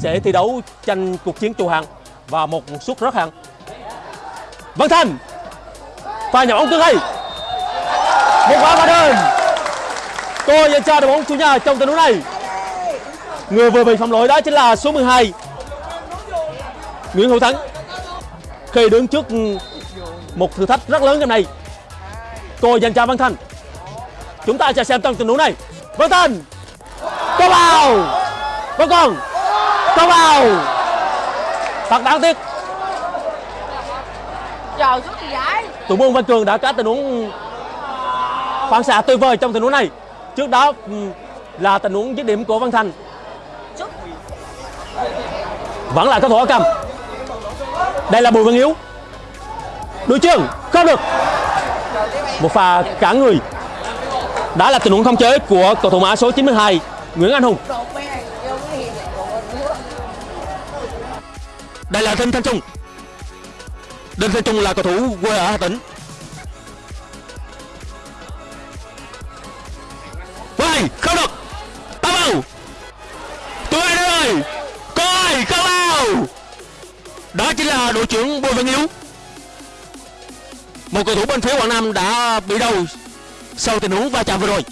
sẽ thi đấu tranh cuộc chiến trụ hạng và một suất rớt hạng. Văn Thành, pha nhỏ bóng cứng hay. Một quả phạt đền. tôi dành cho đội bóng chủ nhà trong tình huống này. Người vừa bị phạm lỗi đó chính là số 12 Nguyễn Hữu Thắng. Khi đứng trước một thử thách rất lớn trong này tôi dành cho Văn Thành. Chúng ta sẽ xem trong tình huống này. Văn Thành, có vào. Vẫn còn có vào thật đáng tiếc suốt gì vậy? thủ môn Văn Cường đã có tình huống phản xạ tuyệt vời trong tình huống này. Trước đó ừ, là tình huống dứt điểm của Văn Thành. Vẫn là cầu thủ cầm đây là Bùi Văn Hiếu. Đối trường không được. Một pha cả người. Đã là tình huống không chế của cầu thủ mã số 92 Nguyễn Anh Hùng đây là Đinh Thanh Trung. Đinh Thanh Trung là cầu thủ quê ở Hà Tĩnh. Quay, không được. Tao vào. Tụi anh ơi Coi, không vào. Đó chính là đội trưởng Bùi Văn Hiếu. Một cầu thủ bên phía Quảng Nam đã bị đau Sau tình huống va chạm vừa rồi.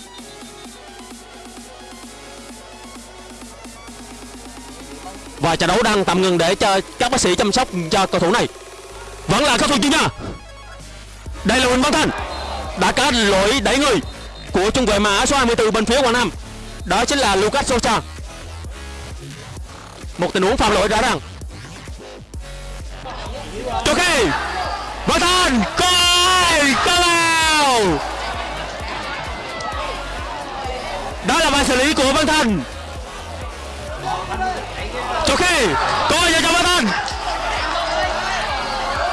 Và trận đấu đang tạm ngừng để cho các bác sĩ chăm sóc cho cầu thủ này. Vẫn là cầu thủ chuyên gia Đây là Huỳnh Văn Thành Đã có lỗi đẩy người Của trung vệ mã số 24 bên phía Quảng Nam. Đó chính là Lucas Sosa. Một tình huống phạm lỗi rõ ràng. Ok Văn Thành Coi Có vào. Đó là bài xử lý của Văn Thành Ok Coi cho Văn Thành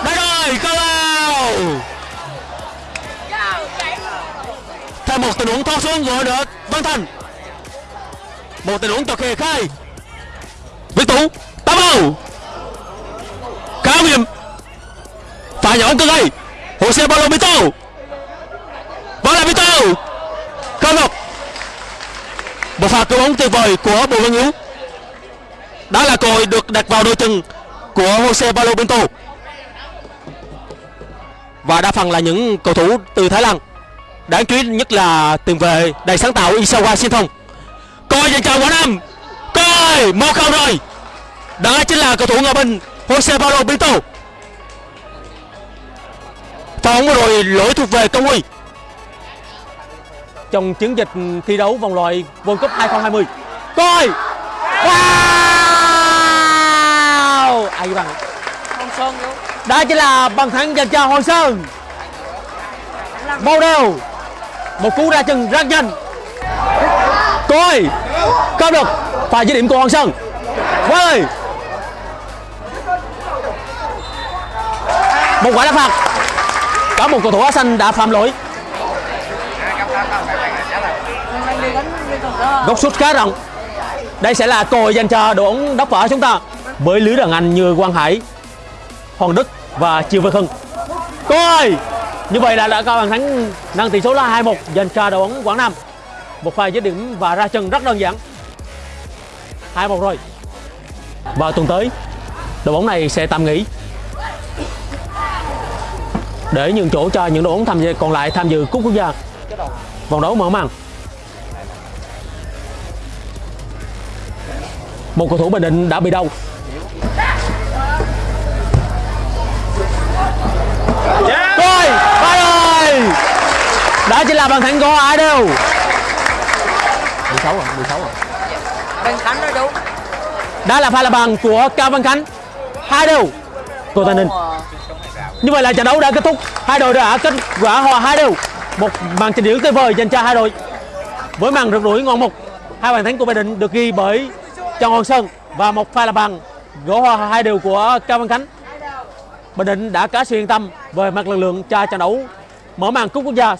Đây rồi Cơ vào Thêm một tình huống thoát xuống rồi được Văn Thành. Một tình huống cho Khi khai. Viết Tú Tám vào Khá nguy hiểm. Pha nhỏ cơ gây Jose Paulo Mito Vẫn là Mito Cơ ngọc Một pha cứu bóng tuyệt vời của Bùi Văn Hiếu. Đó là cơ hội được đặt vào đôi chân của Jose Paulo Pinto. Và đa phần là những cầu thủ từ Thái Lan. Đáng chú ý nhất là tiền vệ đầy sáng tạo Isawa Shinthong Coi dành cho Quảng Nam Coi, một không rồi. Đó chính là cầu thủ người bên Jose Paulo Pinto. Phóng rồi lỗi thuộc về Công Huy. Trong chiến dịch thi đấu vòng loại World Cup 2020 Coi. Wow Ai bằng Không sơn luôn Đó chính là bằng thắng dành cho Hoàng Sơn. Bao đều. Một cú ra chân rất nhanh. Coi. Không được Pha dứt điểm của Hoàng Sơn. Quá ơi Một quả đá phạt. Có một cầu thủ áo xanh đã phạm lỗi. Góc sút khá rộng. Đây sẽ là cơ hội dành cho đội bóng đốc võ chúng ta với lưới đàn anh như Quang Hải, Hoàng Đức và Triều Văn Hưng. Coi Như vậy là đã có bàn thắng nâng tỷ số là 2-1 dành cho đội bóng Quảng Nam. Một pha dứt điểm và ra chân rất đơn giản. 2-1 rồi. Và tuần tới, Đội bóng này sẽ tạm nghỉ. Để nhường chỗ cho những đội bóng tham gia, còn lại tham dự cúp quốc gia. Vòng đấu mở màn. Một cầu thủ Bình Định đã bị đau. Rồi, ba rồi. Đó chính là bàn thắng của ai đều 16 rồi, 16 rồi Bên Khánh nói đúng Đó là pha là bàn của Cao Văn Khánh. Hai đều. Tô Tây Ninh. Như vậy là trận đấu đã kết thúc. Hai đội đã kết quả hòa hai đều. Một màn trình diễn tuyệt vời dành cho hai đội. Với màn rượt đuổi ngon mục Hai bàn thắng của Bình Định được ghi bởi Trần Hoàng Sơn Và một pha là bàn Gõ hòa hai điều của Cao Văn Khánh. Bình Định đã cá sự yên tâm về mặt lực lượng cho trận đấu mở màn cúp quốc gia.